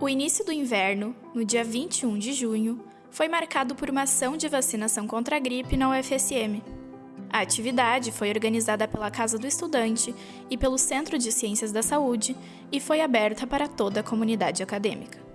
O início do inverno, no dia 21 de junho, foi marcado por uma ação de vacinação contra a gripe na UFSM. A atividade foi organizada pela Casa do Estudante e pelo Centro de Ciências da Saúde e foi aberta para toda a comunidade acadêmica.